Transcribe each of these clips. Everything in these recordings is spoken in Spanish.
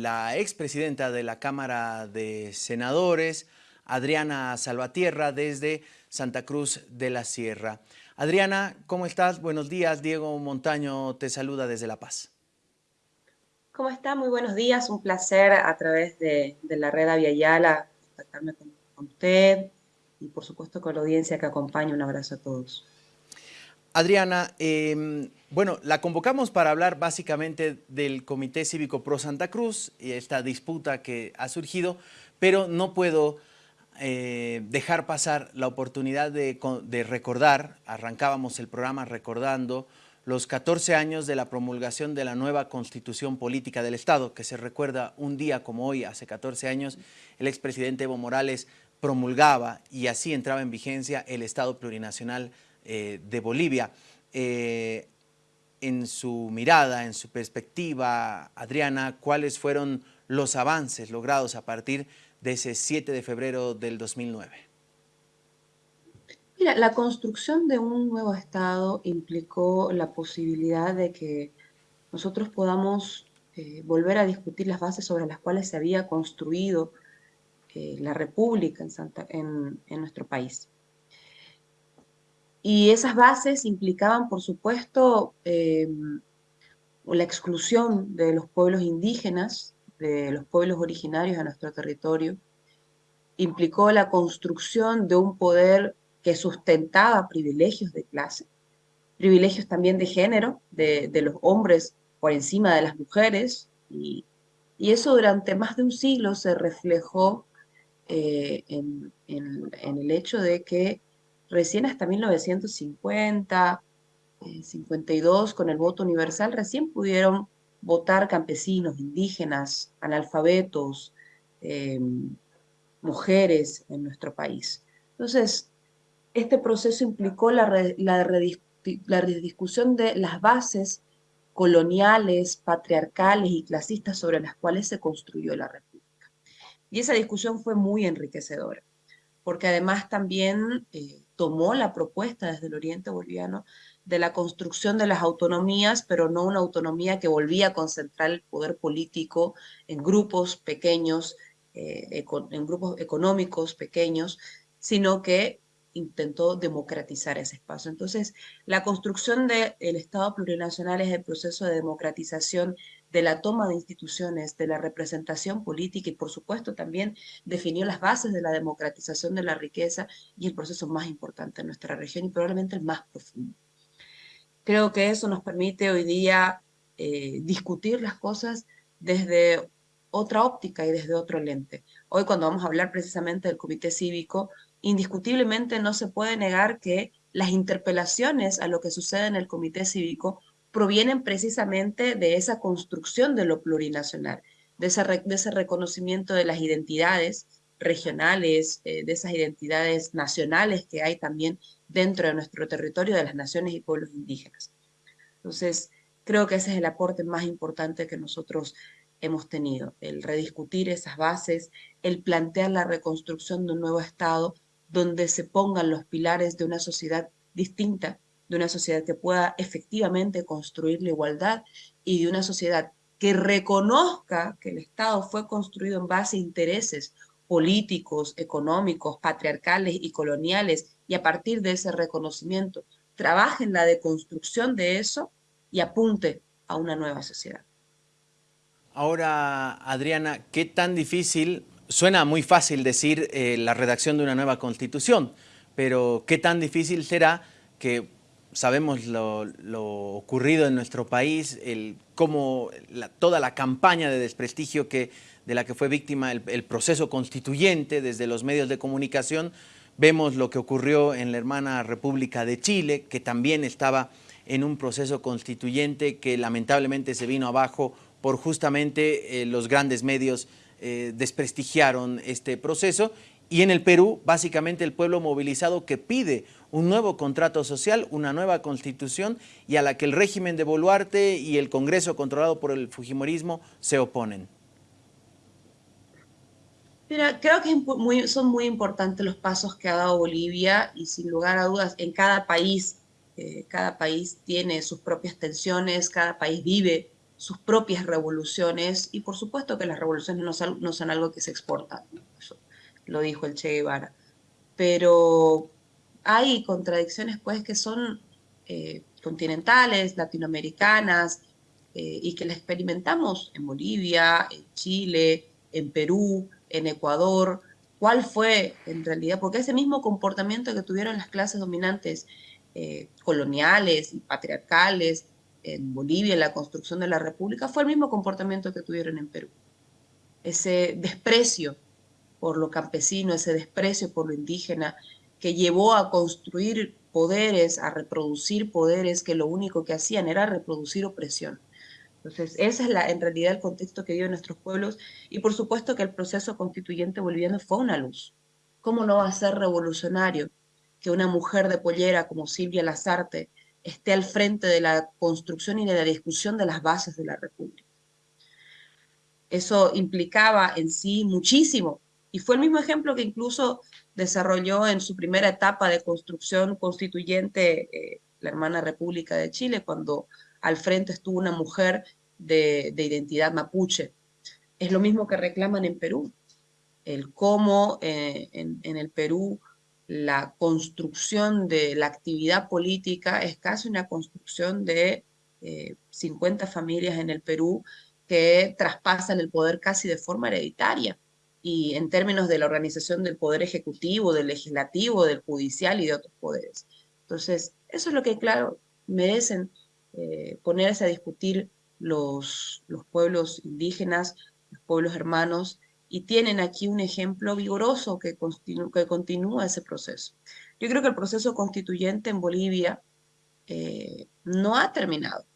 la expresidenta de la Cámara de Senadores, Adriana Salvatierra, desde Santa Cruz de la Sierra. Adriana, ¿cómo estás? Buenos días. Diego Montaño te saluda desde La Paz. ¿Cómo está? Muy buenos días. Un placer a través de, la red Aviala contactarme con, con usted y por supuesto con la audiencia que acompaña. Un abrazo a todos. Adriana, em, bueno, la convocamos para hablar básicamente del Comité Cívico Pro Santa Cruz y esta disputa que ha surgido, pero no puedo eh, dejar pasar la oportunidad de, recordar, arrancábamos el programa recordando los 14 años de la promulgación de la nueva Constitución Política del Estado, que se recuerda un día como hoy, hace 14 años, el expresidente Evo Morales promulgaba y así entraba en vigencia el Estado Plurinacional eh, de Bolivia. Eh, en su mirada, en su perspectiva, Adriana, ¿cuáles fueron los avances logrados a partir de ese 7 de febrero del 2009? Mira, la construcción de un nuevo Estado implicó la posibilidad de que nosotros podamos eh, volver a discutir las bases sobre las cuales se había construido la República en nuestro país. Y esas bases implicaban, por supuesto, em, la exclusión de los pueblos indígenas, de los pueblos originarios a nuestro territorio, implicó la construcción de un poder que sustentaba privilegios de clase, privilegios también de género, de, los hombres por encima de las mujeres, y, eso durante más de un siglo se reflejó eh, en, el hecho de que recién hasta 1950, 52, eh, con el voto universal, recién pudieron votar campesinos, indígenas, analfabetos, em, mujeres en nuestro país. Entonces, este proceso implicó la, la, la rediscusión de las bases coloniales, patriarcales y clasistas sobre las cuales se construyó la República. Y esa discusión fue muy enriquecedora, porque además también eh, tomó la propuesta desde el oriente boliviano de la construcción de las autonomías, pero no una autonomía que volvía a concentrar el poder político en grupos pequeños, eh, en grupos económicos pequeños, sino que intentó democratizar ese espacio. Entonces, la construcción del Estado plurinacional es el proceso de democratización de la toma de instituciones, de la representación política y por supuesto también definió las bases de la democratización de la riqueza y el proceso más importante en nuestra región y probablemente el más profundo. Creo que eso nos permite hoy día eh, discutir las cosas desde otra óptica y desde otro lente. Hoy cuando vamos a hablar precisamente del comité cívico, indiscutiblemente no se puede negar que las interpelaciones a lo que sucede en el comité cívico provienen precisamente de esa construcción de lo plurinacional, de ese, reconocimiento de las identidades regionales, eh, de esas identidades nacionales que hay también dentro de nuestro territorio de las naciones y pueblos indígenas. Entonces, creo que ese es el aporte más importante que nosotros hemos tenido, el rediscutir esas bases, el plantear la reconstrucción de un nuevo Estado donde se pongan los pilares de una sociedad distinta, de una sociedad que pueda efectivamente construir la igualdad y de una sociedad que reconozca que el Estado fue construido en base a intereses políticos, económicos, patriarcales y coloniales, y a partir de ese reconocimiento trabaje en la deconstrucción de eso y apunte a una nueva sociedad. Ahora, Adriana, ¿qué tan difícil, suena muy fácil decir eh, la redacción de una nueva constitución, pero qué tan difícil será que sabemos lo, ocurrido en nuestro país, cómo toda la campaña de desprestigio que, de la que fue víctima el, proceso constituyente desde los medios de comunicación. Vemos lo que ocurrió en la hermana República de Chile, que también estaba en un proceso constituyente que lamentablemente se vino abajo por justamente eh, los grandes medios eh, desprestigiaron este proceso y en el Perú, básicamente el pueblo movilizado que pide un nuevo contrato social, una nueva constitución y a la que el régimen de Boluarte y el Congreso controlado por el Fujimorismo se oponen. Mira, creo que son muy importantes los pasos que ha dado Bolivia y sin lugar a dudas en cada país, eh, cada país tiene sus propias tensiones, cada país vive sus propias revoluciones y por supuesto que las revoluciones no son, no son algo que se exporta, lo dijo el Che Guevara, pero hay contradicciones pues que son eh, continentales, latinoamericanas, eh, y que las experimentamos en Bolivia, en Chile, en Perú, en Ecuador, cuál fue en realidad, porque ese mismo comportamiento que tuvieron las clases dominantes eh, coloniales y patriarcales en Bolivia, en la construcción de la República, fue el mismo comportamiento que tuvieron en Perú. Ese desprecio por lo campesino, ese desprecio por lo indígena, que llevó a construir poderes, a reproducir poderes que lo único que hacían era reproducir opresión. Entonces, ese es la, en realidad el contexto que viven nuestros pueblos y por supuesto que el proceso constituyente boliviano fue una luz. ¿Cómo no va a ser revolucionario que una mujer de pollera como Silvia Lazarte esté al frente de la construcción y de la discusión de las bases de la República? Eso implicaba en sí muchísimo y fue el mismo ejemplo que incluso desarrolló en su primera etapa de construcción constituyente eh, la hermana República de Chile, cuando al frente estuvo una mujer de, identidad mapuche. Es lo mismo que reclaman en Perú, el cómo eh, en, el Perú la construcción de la actividad política es casi una construcción de 50 eh, familias en el Perú que traspasan el poder casi de forma hereditaria y en términos de la organización del poder ejecutivo, del legislativo, del judicial y de otros poderes. Entonces, eso es lo que, claro, merecen eh, ponerse a discutir los, los pueblos indígenas, los pueblos hermanos, y tienen aquí un ejemplo vigoroso que, continúa ese proceso. Yo creo que el proceso constituyente en Bolivia eh, no ha terminado.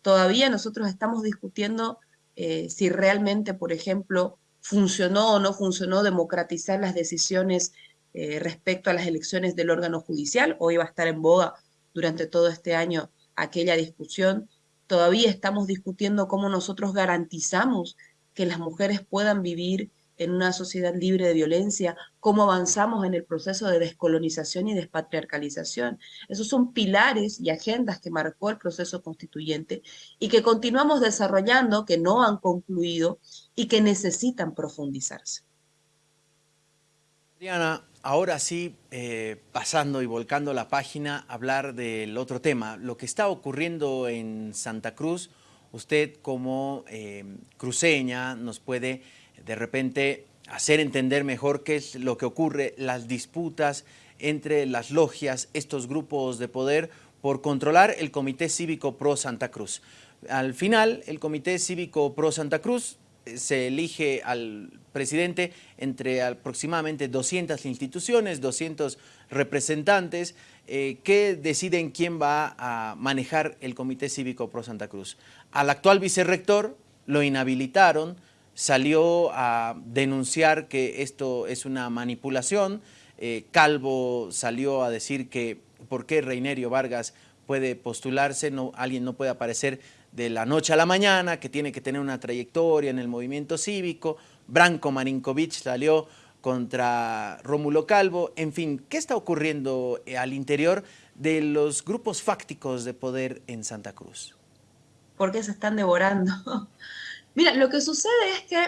Todavía nosotros estamos discutiendo eh, si realmente, por ejemplo, funcionó o no funcionó democratizar las decisiones respecto a las elecciones del órgano judicial. Hoy va a estar en boga durante todo este año aquella discusión. Todavía estamos discutiendo cómo nosotros garantizamos que las mujeres puedan vivir en una sociedad libre de violencia, cómo avanzamos en el proceso de descolonización y despatriarcalización. Esos son pilares y agendas que marcó el proceso constituyente y que continuamos desarrollando, que no han concluido y que necesitan profundizarse. Diana, ahora sí, eh, pasando y volcando la página, hablar del otro tema, lo que está ocurriendo en Santa Cruz, usted como eh, cruceña nos puede de repente hacer entender mejor qué es lo que ocurre, las disputas entre las logias, estos grupos de poder, por controlar el Comité Cívico Pro Santa Cruz. Al final, el Comité Cívico Pro Santa Cruz se elige al presidente entre aproximadamente 200 instituciones, 200 representantes eh, que deciden quién va a manejar el Comité Cívico Pro Santa Cruz. Al actual vicerrector lo inhabilitaron, salió a denunciar que esto es una manipulación, eh, Calvo salió a decir que por qué Reinerio Vargas puede postularse, no, alguien no puede aparecer de la noche a la mañana, que tiene que tener una trayectoria en el movimiento cívico. Branko Marinkovic salió contra Rómulo Calvo. En fin, ¿qué está ocurriendo eh, al interior de los grupos fácticos de poder en Santa Cruz? ¿Por qué se están devorando? Mira, lo que sucede es que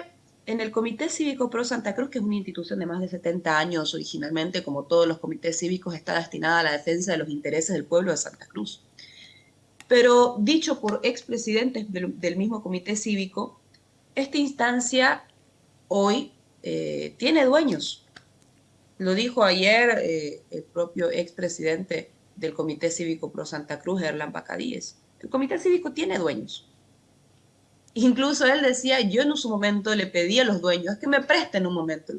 en el Comité Cívico Pro Santa Cruz, que es una institución de más de 70 años originalmente, como todos los comités cívicos, está destinada a la defensa de los intereses del pueblo de Santa Cruz pero dicho por expresidentes del, del mismo comité cívico, esta instancia hoy eh, tiene dueños. Lo dijo ayer eh, el propio expresidente del Comité Cívico Pro Santa Cruz, Erlan Bacadíes. El Comité Cívico tiene dueños. Incluso él decía, yo en su momento le pedí a los dueños que me presten un momento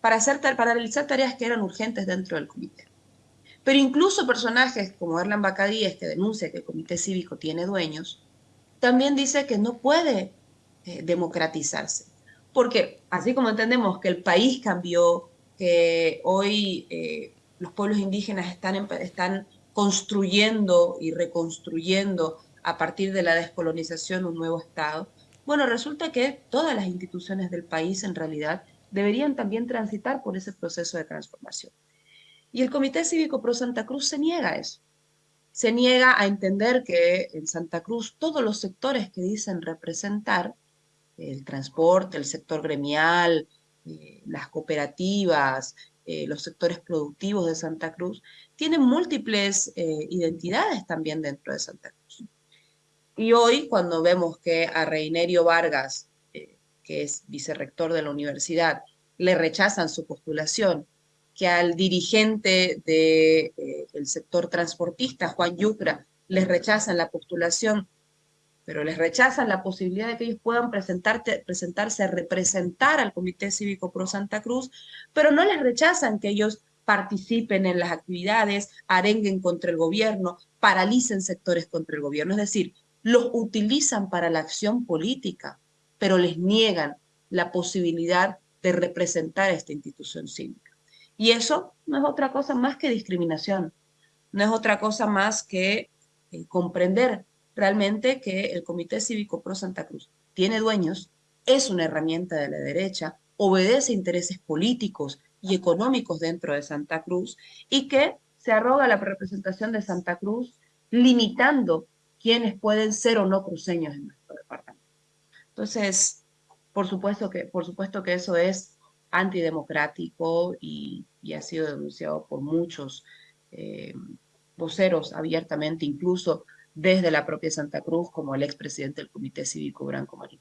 para, hacer, para realizar tareas que eran urgentes dentro del comité. Pero incluso personajes como Erlan Bacadíes, que denuncia que el comité cívico tiene dueños, también dice que no puede eh, democratizarse. Porque así como entendemos que el país cambió, que hoy eh, los pueblos indígenas están, están construyendo y reconstruyendo a partir de la descolonización un nuevo Estado, bueno, resulta que todas las instituciones del país en realidad deberían también transitar por ese proceso de transformación. Y el Comité Cívico Pro Santa Cruz se niega a eso. se niega a entender que en Santa Cruz todos los sectores que dicen representar, el transporte, el sector gremial, eh, las cooperativas, eh, los sectores productivos de Santa Cruz, tienen múltiples eh, identidades también dentro de Santa Cruz. Y hoy, cuando vemos que a Reinerio Vargas, que es vicerrector de la universidad, le rechazan su postulación que al dirigente del de, sector transportista, Juan Yucra, les rechazan la postulación, pero les rechazan la posibilidad de que ellos puedan presentarse a representar al Comité Cívico Pro Santa Cruz, pero no les rechazan que ellos participen en las actividades, arenguen contra el gobierno, paralicen sectores contra el gobierno. Es decir, los utilizan para la acción política, pero les niegan la posibilidad de representar a esta institución cívica. Y eso no es otra cosa más que discriminación, no es otra cosa más que eh, comprender realmente que el Comité Cívico Pro Santa Cruz tiene dueños, es una herramienta de la derecha, obedece intereses políticos y económicos dentro de Santa Cruz y que se arroga la representación de Santa Cruz limitando quiénes pueden ser o no cruceños en nuestro departamento. Entonces, por supuesto que, por supuesto que eso es antidemocrático y, ha sido denunciado por muchos eh, voceros abiertamente, incluso desde la propia Santa Cruz, como el expresidente del Comité Cívico Branco Marín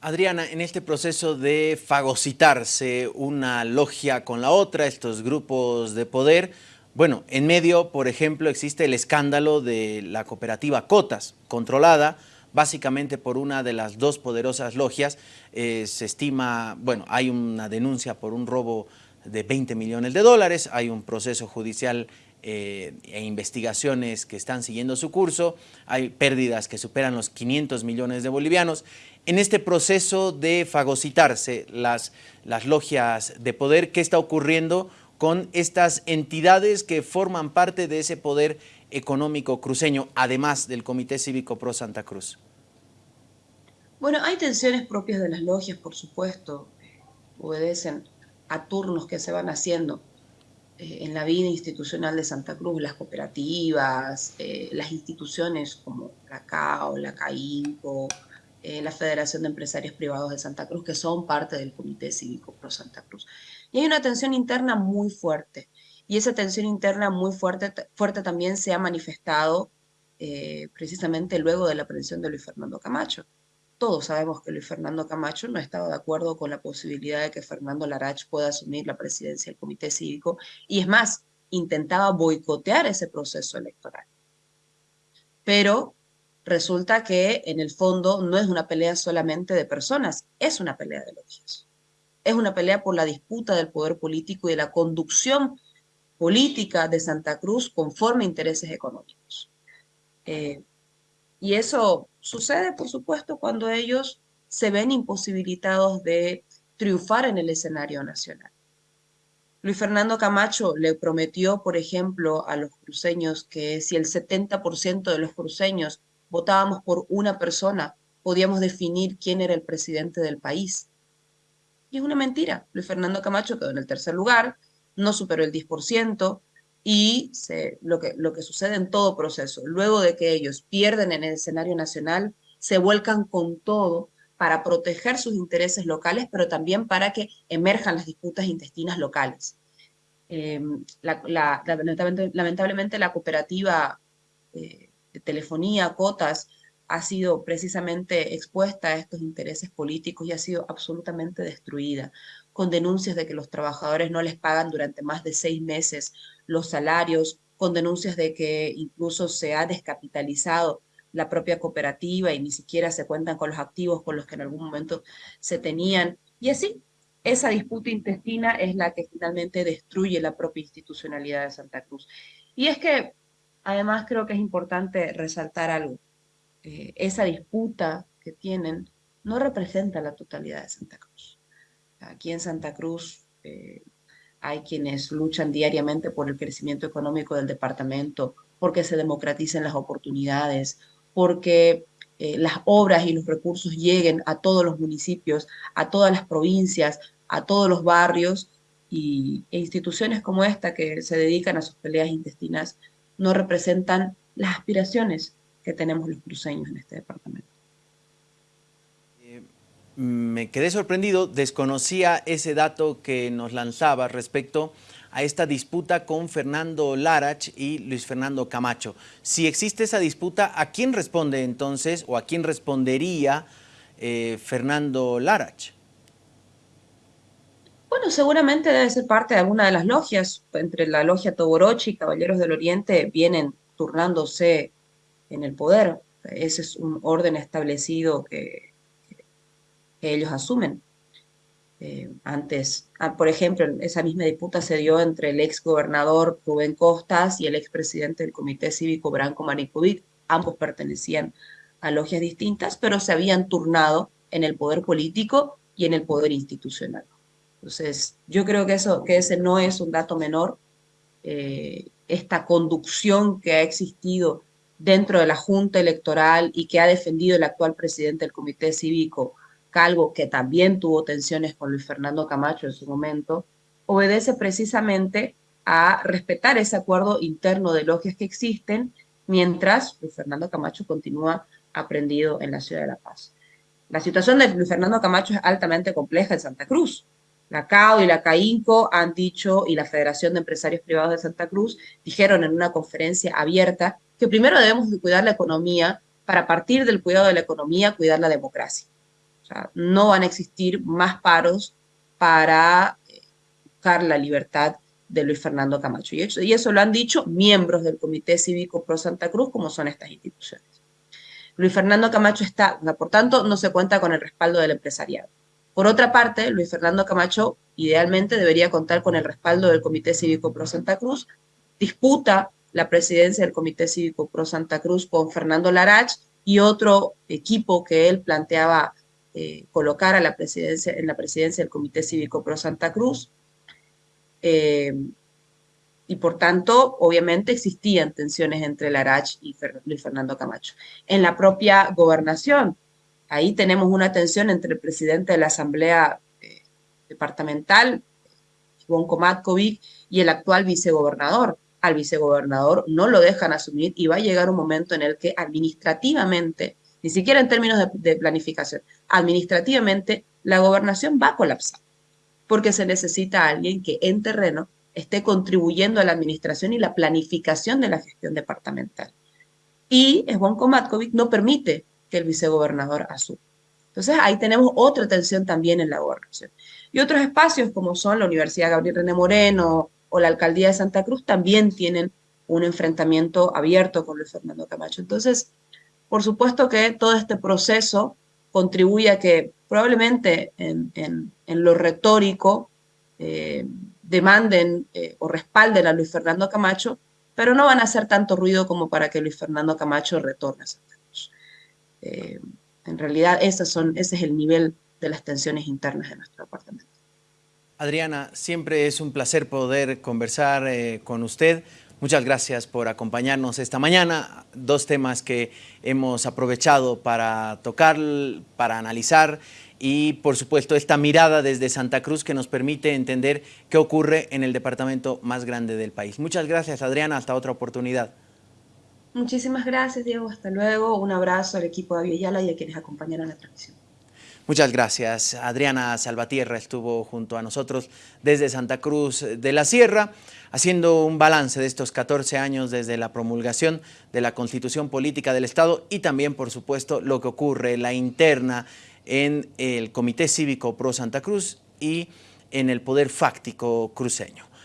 Adriana, en este proceso de fagocitarse una logia con la otra, estos grupos de poder, bueno, en medio, por ejemplo, existe el escándalo de la cooperativa Cotas, controlada básicamente por una de las dos poderosas logias. Eh, se estima, bueno, hay una denuncia por un robo de 20 millones de dólares, hay un proceso judicial eh, e investigaciones que están siguiendo su curso, hay pérdidas que superan los 500 millones de bolivianos. En este proceso de fagocitarse las, las logias de poder, ¿qué está ocurriendo con estas entidades que forman parte de ese poder económico cruceño, además del Comité Cívico Pro Santa Cruz? Bueno, hay tensiones propias de las logias, por supuesto, obedecen a turnos que se van haciendo eh, en la vida institucional de Santa Cruz, las cooperativas, eh, las instituciones como la CAO, la CAINCO, eh, la Federación de Empresarios Privados de Santa Cruz, que son parte del Comité Cívico Pro Santa Cruz. Y hay una tensión interna muy fuerte. Y esa tensión interna muy fuerte, fuerte también se ha manifestado eh, precisamente luego de la aprehensión de Luis Fernando Camacho. Todos sabemos que Luis Fernando Camacho no estaba de acuerdo con la posibilidad de que Fernando Larach pueda asumir la presidencia del Comité Cívico y es más, intentaba boicotear ese proceso electoral. Pero resulta que en el fondo no es una pelea solamente de personas, es una pelea de logias. Es una pelea por la disputa del poder político y de la conducción política de Santa Cruz conforme a intereses económicos. Eh, y eso sucede, por supuesto, cuando ellos se ven imposibilitados de triunfar en el escenario nacional. Luis Fernando Camacho le prometió, por ejemplo, a los cruceños que si el 70% de los cruceños votábamos por una persona, podíamos definir quién era el presidente del país. Y es una mentira. Luis Fernando Camacho quedó en el tercer lugar, no superó el 10%, y se, lo, que, lo que sucede en todo proceso, luego de que ellos pierden en el escenario nacional, se vuelcan con todo para proteger sus intereses locales, pero también para que emerjan las disputas intestinas locales. Em, lamentablemente, la cooperativa eh, de telefonía, Cotas, ha sido precisamente expuesta a estos intereses políticos y ha sido absolutamente destruida con denuncias de que los trabajadores no les pagan durante más de seis meses los salarios, con denuncias de que incluso se ha descapitalizado la propia cooperativa y ni siquiera se cuentan con los activos con los que en algún momento se tenían. Y así, esa disputa intestina es la que finalmente destruye la propia institucionalidad de Santa Cruz. Y es que, además, creo que es importante resaltar algo. Eh, esa disputa que tienen no representa la totalidad de Santa Cruz. Aquí en Santa Cruz eh, hay quienes luchan diariamente por el crecimiento económico del departamento, porque se democraticen las oportunidades, porque eh, las obras y los recursos lleguen a todos los municipios, a todas las provincias, a todos los barrios, y, e instituciones como esta que se dedican a sus peleas intestinas no representan las aspiraciones que tenemos los cruceños en este departamento. Eh, me quedé sorprendido, desconocía ese dato que nos lanzaba respecto a esta disputa con Fernando Larach y Luis Fernando Camacho. Si existe esa disputa, ¿a quién responde entonces o a quién respondería eh, Fernando Larach? Bueno, seguramente debe ser parte de alguna de las logias. Entre la logia Toborochi y Caballeros del Oriente vienen turnándose en el poder. Ese es un orden establecido que, ellos asumen. Eh, antes, ah, por ejemplo, esa misma disputa se dio entre el ex gobernador Rubén Costas y el ex presidente del Comité Cívico Branco Maricovic. Ambos pertenecían a logias distintas, pero se habían turnado en el poder político y en el poder institucional. Entonces, yo creo que, eso, que ese no es un dato menor. Eh, esta conducción que ha existido dentro de la Junta Electoral y que ha defendido el actual presidente del Comité Cívico, Calvo, que también tuvo tensiones con Luis Fernando Camacho en su momento, obedece precisamente a respetar ese acuerdo interno de logias que existen, mientras Luis Fernando Camacho continúa aprendido en la ciudad de La Paz. La situación de Luis Fernando Camacho es altamente compleja en Santa Cruz. La CAO y la CAINCO han dicho, y la Federación de Empresarios Privados de Santa Cruz, dijeron en una conferencia abierta que primero debemos de cuidar la economía para partir del cuidado de la economía, cuidar la democracia. No van a existir más paros para eh, buscar la libertad de Luis Fernando Camacho. Y eso lo han dicho miembros del Comité Cívico Pro Santa Cruz, como son estas instituciones. Luis Fernando Camacho está, por tanto, no se cuenta con el respaldo del empresariado. Por otra parte, Luis Fernando Camacho idealmente debería contar con el respaldo del Comité Cívico Pro Santa Cruz, disputa la presidencia del Comité Cívico Pro Santa Cruz con Fernando Larach y otro equipo que él planteaba eh, colocar a la presidencia, en la presidencia del Comité Cívico Pro Santa Cruz. Eh, y por tanto, obviamente existían tensiones entre Larach y Luis Fernando Camacho. En la propia gobernación, Ahí tenemos una tensión entre el presidente de la Asamblea eh, Departamental, Ivonne Komatkovic, y el actual vicegobernador. Al vicegobernador no lo dejan asumir y va a llegar un momento en el que administrativamente, ni siquiera en términos de, planificación, administrativamente la gobernación va a colapsar, porque se necesita alguien que en terreno esté contribuyendo a la administración y la planificación de la gestión departamental. Y Ivonne Komatkovic no permite que el vicegobernador asume. Entonces ahí tenemos otra tensión también en la gobernación. Y otros espacios como son la Universidad Gabriel René Moreno o la Alcaldía de Santa Cruz también tienen un enfrentamiento abierto con Luis Fernando Camacho. Entonces, por supuesto que todo este proceso contribuye a que probablemente en, lo retórico eh, demanden eh, o respalden a Luis Fernando Camacho, pero no van a hacer tanto ruido como para que Luis Fernando Camacho retorne a Santa Cruz. Eh, en realidad son, ese es el nivel de las tensiones internas de nuestro departamento. Adriana, siempre es un placer poder conversar eh, con usted. Muchas gracias por acompañarnos esta mañana. Dos temas que hemos aprovechado para tocar, para analizar y, por supuesto, esta mirada desde Santa Cruz que nos permite entender qué ocurre en el departamento más grande del país. Muchas gracias, Adriana. Hasta otra oportunidad. Muchísimas gracias, Diego. Hasta luego. Un abrazo al equipo de Aviala y a quienes acompañaron la transmisión. Muchas gracias. Adriana Salvatierra estuvo junto a nosotros desde Santa Cruz de la Sierra, haciendo un balance de estos 14 años desde la promulgación de la Constitución Política del Estado y también, por supuesto, lo que ocurre, la interna en el Comité Cívico Pro Santa Cruz y en el Poder Fáctico cruceño.